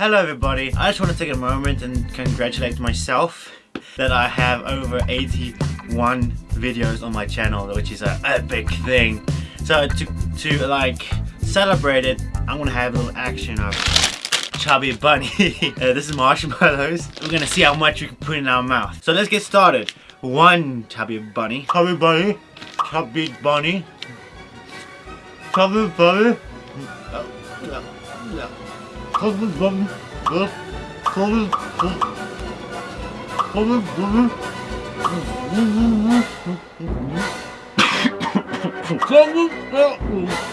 Hello everybody, I just want to take a moment and congratulate myself that I have over 81 videos on my channel, which is an epic thing. So to, to like celebrate it, I'm gonna have a little action of Chubby Bunny. uh, this is marshmallows. We're gonna see how much we can put in our mouth. So let's get started. One Chubby Bunny. Chubby Bunny. Chubby Bunny. Chubby Bunny. Oh, no, no. Chubby Bunny. Oh, Chubby Bunny. Chubby Bunny. Chubby Bunny.